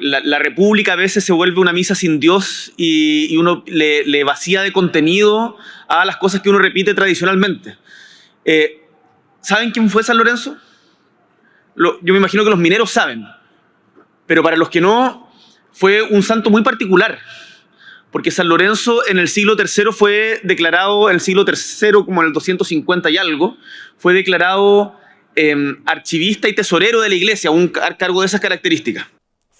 la, república a veces se vuelve una misa sin Dios y, uno le, vacía de contenido a las cosas que uno repite tradicionalmente. Eh, ¿Saben quién fue San Lorenzo? yo me imagino que los mineros saben, pero para los que no, fue un santo muy particular, porque San Lorenzo en el siglo III fue declarado, en el siglo III como en el 250 y algo, fue declarado em, archivista y tesorero de la iglesia, un cargo de esas características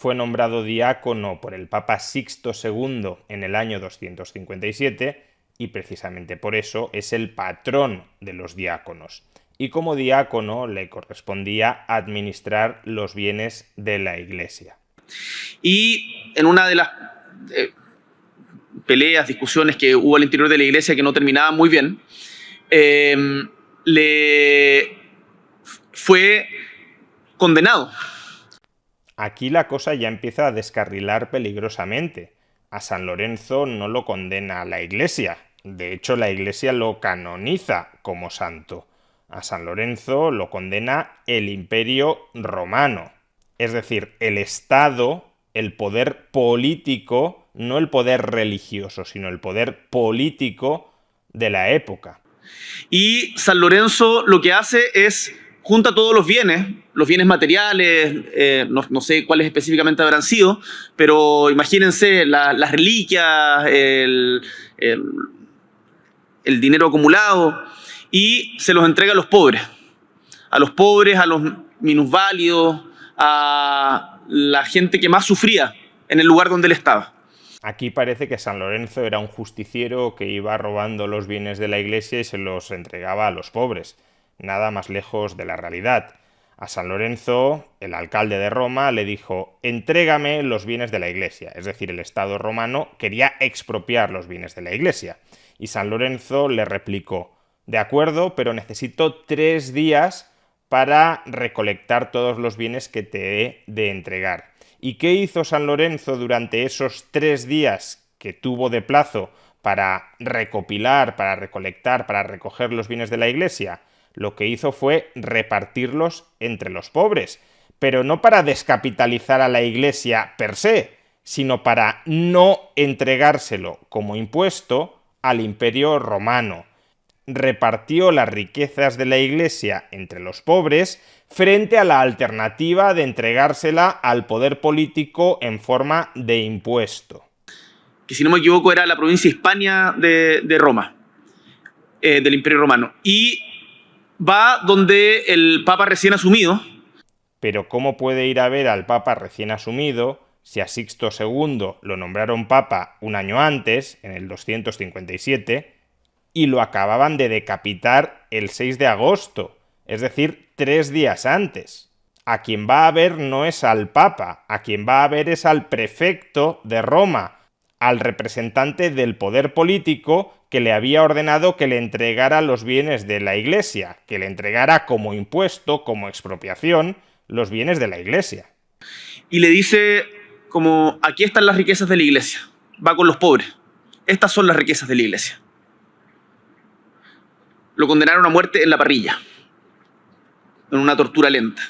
fue nombrado diácono por el Papa Sixto II en el año 257 y precisamente por eso es el patrón de los diáconos. Y como diácono le correspondía administrar los bienes de la iglesia. Y en una de las eh, peleas, discusiones que hubo al interior de la iglesia que no terminaban muy bien, em, le fue condenado Aquí la cosa ya empieza a descarrilar peligrosamente. A San Lorenzo no lo condena la Iglesia, de hecho la Iglesia lo canoniza como santo. A San Lorenzo lo condena el imperio romano, es decir, el Estado, el poder político, no el poder religioso, sino el poder político de la época. Y San Lorenzo lo que hace es junta todos los bienes, los bienes materiales, eh, no, sé cuáles específicamente habrán sido, pero imagínense las reliquias, el, dinero acumulado, y se los entrega a los pobres, a los pobres, a los minusválidos, a la gente que más sufría en el lugar donde él estaba. Aquí parece que San Lorenzo era un justiciero que iba robando los bienes de la iglesia y se los entregaba a los pobres nada más lejos de la realidad. A San Lorenzo, el alcalde de Roma, le dijo, entrégame los bienes de la iglesia, es decir, el Estado romano quería expropiar los bienes de la iglesia. Y San Lorenzo le replicó, de acuerdo, pero necesito tres días para recolectar todos los bienes que te he de entregar. ¿Y qué hizo San Lorenzo durante esos tres días que tuvo de plazo para recopilar, para recolectar, para recoger los bienes de la iglesia? Lo que hizo fue repartirlos entre los pobres, pero no para descapitalizar a la Iglesia per se, sino para no entregárselo como impuesto al imperio romano. Repartió las riquezas de la Iglesia entre los pobres frente a la alternativa de entregársela al poder político en forma de impuesto. Que si no me equivoco era la provincia Hispania de, Roma, eh, del imperio romano. Y va donde el Papa recién asumido. Pero ¿cómo puede ir a ver al Papa recién asumido si a Sixto II lo nombraron Papa un año antes, en el 257, y lo acababan de decapitar el 6 de agosto, es decir, tres días antes? A quien va a ver no es al Papa, a quien va a ver es al prefecto de Roma, al representante del poder político que le había ordenado que le entregara los bienes de la Iglesia, que le entregara como impuesto, como expropiación, los bienes de la Iglesia. Y le dice como, aquí están las riquezas de la Iglesia, va con los pobres, estas son las riquezas de la Iglesia. Lo condenaron a muerte en la parrilla, en una tortura lenta.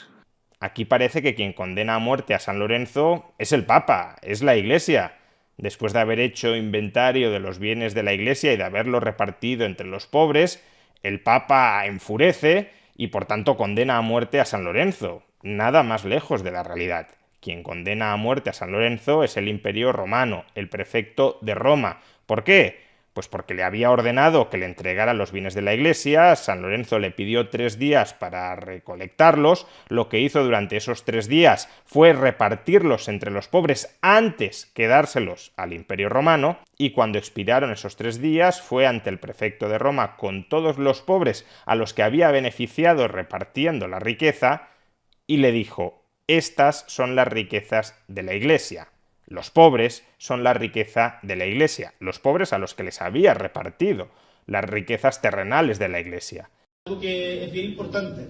Aquí parece que quien condena a muerte a San Lorenzo es el Papa, es la Iglesia, después de haber hecho inventario de los bienes de la Iglesia y de haberlo repartido entre los pobres, el Papa enfurece y por tanto condena a muerte a San Lorenzo, nada más lejos de la realidad. Quien condena a muerte a San Lorenzo es el imperio romano, el prefecto de Roma. ¿Por qué? Pues porque le había ordenado que le entregara los bienes de la iglesia, San Lorenzo le pidió tres días para recolectarlos, lo que hizo durante esos tres días fue repartirlos entre los pobres antes que dárselos al imperio romano, y cuando expiraron esos tres días fue ante el prefecto de Roma con todos los pobres a los que había beneficiado repartiendo la riqueza, y le dijo, estas son las riquezas de la iglesia. Los pobres son la riqueza de la Iglesia, los pobres a los que les había repartido las riquezas terrenales de la Iglesia. Algo que es bien importante,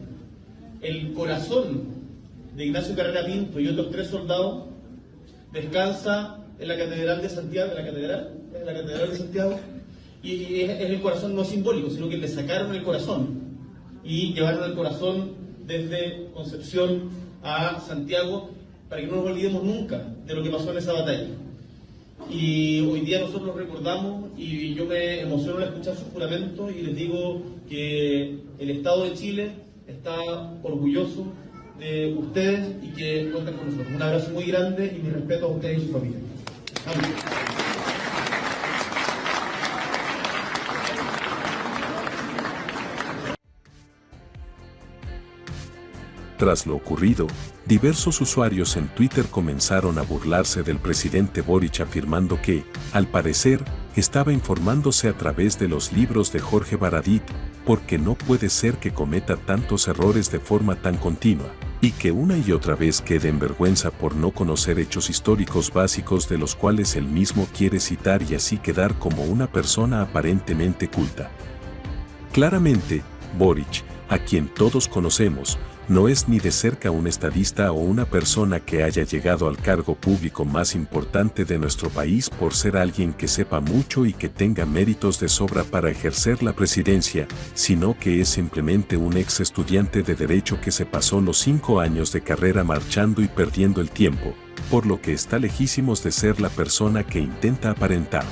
el corazón de Ignacio Carrera Pinto y otros tres soldados descansa en la Catedral de Santiago, en la Catedral, en la Catedral de Santiago, y es, el corazón no simbólico, sino que le sacaron el corazón y llevaron el corazón desde Concepción a Santiago para que no nos olvidemos nunca de lo que pasó en esa batalla. Y hoy día nosotros recordamos y yo me emociono al escuchar su juramento y les digo que el Estado de Chile está orgulloso de ustedes y que cuentan con nosotros. Un abrazo muy grande y mi respeto a ustedes y su familia. Tras lo ocurrido, diversos usuarios en Twitter comenzaron a burlarse del presidente Boric afirmando que, al parecer, estaba informándose a través de los libros de Jorge Baradit, porque no puede ser que cometa tantos errores de forma tan continua, y que una y otra vez quede en vergüenza por no conocer hechos históricos básicos de los cuales él mismo quiere citar y así quedar como una persona aparentemente culta. Claramente, Boric, a quien todos conocemos, no es ni de cerca un estadista o una persona que haya llegado al cargo público más importante de nuestro país por ser alguien que sepa mucho y que tenga méritos de sobra para ejercer la presidencia, sino que es simplemente un ex estudiante de derecho que se pasó los cinco años de carrera marchando y perdiendo el tiempo, por lo que está lejísimos de ser la persona que intenta aparentar.